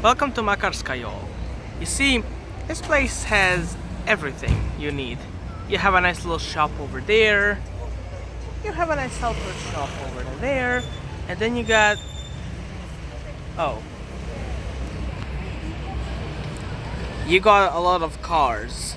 Welcome to Makarskayo. You see, this place has everything you need. You have a nice little shop over there. You have a nice helper shop over there. And then you got... Oh. You got a lot of cars.